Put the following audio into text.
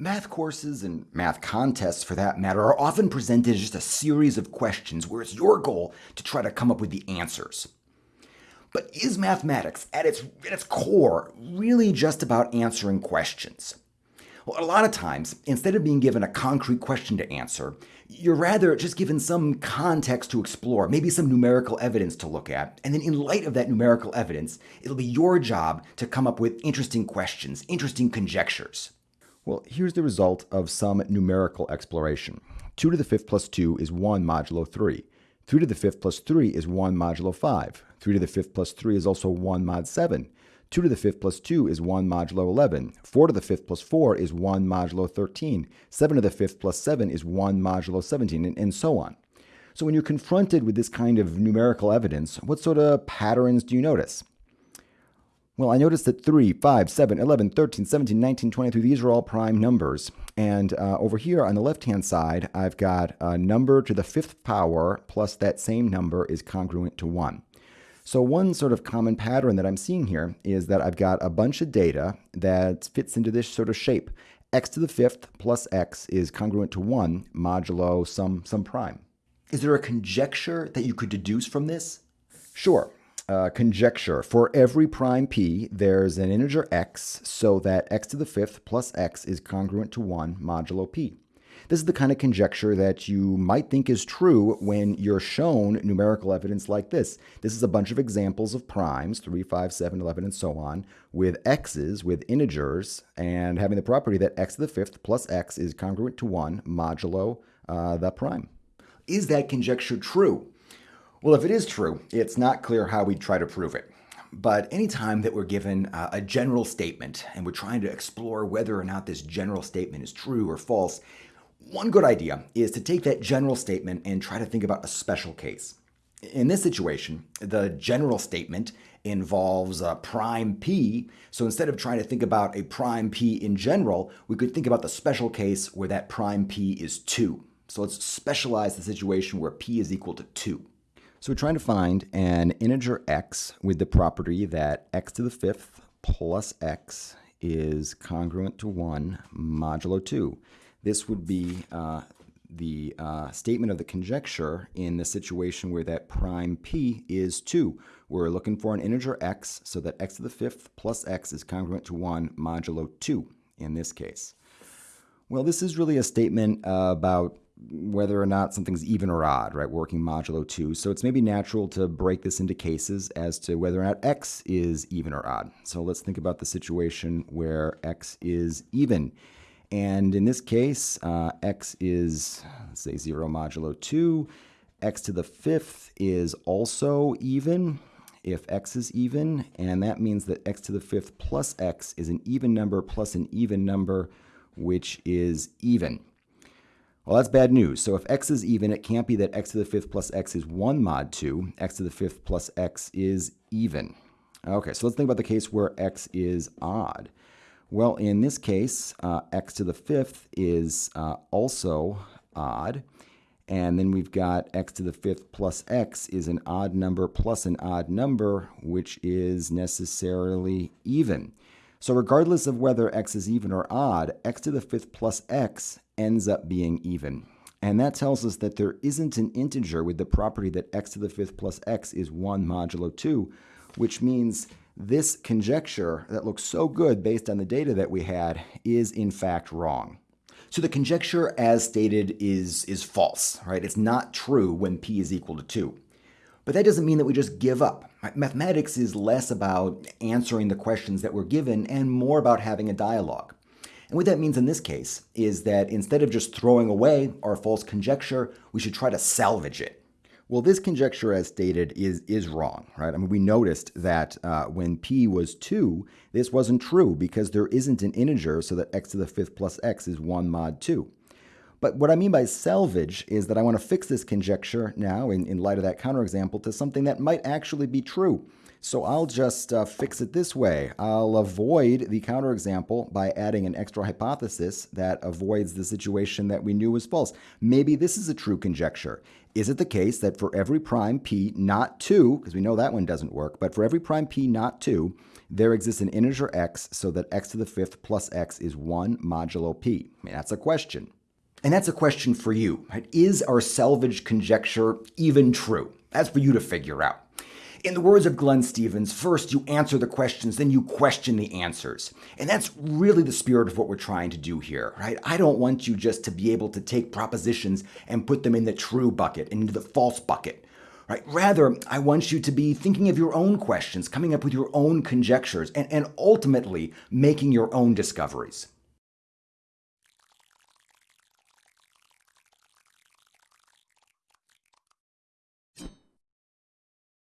Math courses and math contests, for that matter, are often presented as just a series of questions where it's your goal to try to come up with the answers. But is mathematics, at its, at its core, really just about answering questions? Well, a lot of times, instead of being given a concrete question to answer, you're rather just given some context to explore, maybe some numerical evidence to look at, and then in light of that numerical evidence, it'll be your job to come up with interesting questions, interesting conjectures. Well, here's the result of some numerical exploration. 2 to the 5th plus 2 is 1 modulo 3. 3 to the 5th plus 3 is 1 modulo 5. 3 to the 5th plus 3 is also 1 mod 7. 2 to the 5th plus 2 is 1 modulo 11. 4 to the 5th plus 4 is 1 modulo 13. 7 to the 5th plus 7 is 1 modulo 17, and, and so on. So when you're confronted with this kind of numerical evidence, what sort of patterns do you notice? Well, I noticed that 3, 5, 7, 11, 13, 17, 19, 23, these are all prime numbers. And uh, over here on the left-hand side, I've got a number to the fifth power plus that same number is congruent to 1. So one sort of common pattern that I'm seeing here is that I've got a bunch of data that fits into this sort of shape. x to the fifth plus x is congruent to 1 modulo some, some prime. Is there a conjecture that you could deduce from this? Sure uh, conjecture. For every prime p, there's an integer x so that x to the fifth plus x is congruent to 1 modulo p. This is the kind of conjecture that you might think is true when you're shown numerical evidence like this. This is a bunch of examples of primes, 3, 5, 7, 11, and so on, with x's, with integers, and having the property that x to the fifth plus x is congruent to 1 modulo uh, the prime. Is that conjecture true? Well, if it is true, it's not clear how we'd try to prove it. But anytime that we're given uh, a general statement and we're trying to explore whether or not this general statement is true or false, one good idea is to take that general statement and try to think about a special case. In this situation, the general statement involves a prime p, so instead of trying to think about a prime p in general, we could think about the special case where that prime p is 2. So let's specialize the situation where p is equal to 2. So we're trying to find an integer x with the property that x to the fifth plus x is congruent to 1 modulo 2. This would be uh, the uh, statement of the conjecture in the situation where that prime p is 2. We're looking for an integer x so that x to the fifth plus x is congruent to 1 modulo 2 in this case. Well, this is really a statement about whether or not something's even or odd, right? Working modulo 2. So it's maybe natural to break this into cases as to whether or not x is even or odd. So let's think about the situation where x is even. And in this case, uh, x is, let's say, 0 modulo 2. x to the fifth is also even if x is even, and that means that x to the fifth plus x is an even number plus an even number, which is even. Well, that's bad news. So if x is even, it can't be that x to the fifth plus x is 1 mod 2. x to the fifth plus x is even. Okay, so let's think about the case where x is odd. Well, in this case, uh, x to the fifth is uh, also odd. And then we've got x to the fifth plus x is an odd number plus an odd number, which is necessarily even. So regardless of whether x is even or odd, x to the fifth plus x ends up being even. And that tells us that there isn't an integer with the property that x to the fifth plus x is 1 modulo 2, which means this conjecture that looks so good based on the data that we had is in fact wrong. So the conjecture as stated is, is false, right? It's not true when p is equal to 2. But that doesn't mean that we just give up. Mathematics is less about answering the questions that we're given and more about having a dialogue. And what that means in this case is that instead of just throwing away our false conjecture, we should try to salvage it. Well, this conjecture, as stated, is is wrong, right? I mean, we noticed that uh, when p was 2, this wasn't true because there isn't an integer so that x to the fifth plus x is 1 mod 2. But what I mean by salvage is that I want to fix this conjecture now, in, in light of that counterexample, to something that might actually be true. So I'll just uh, fix it this way. I'll avoid the counterexample by adding an extra hypothesis that avoids the situation that we knew was false. Maybe this is a true conjecture. Is it the case that for every prime p not 2, because we know that one doesn't work, but for every prime p not 2, there exists an integer x so that x to the fifth plus x is 1 modulo p? I mean, that's a question. And that's a question for you. Right? Is our salvage conjecture even true? That's for you to figure out. In the words of Glenn Stevens, first you answer the questions, then you question the answers. And that's really the spirit of what we're trying to do here, right? I don't want you just to be able to take propositions and put them in the true bucket and into the false bucket. Right? Rather, I want you to be thinking of your own questions, coming up with your own conjectures, and, and ultimately making your own discoveries.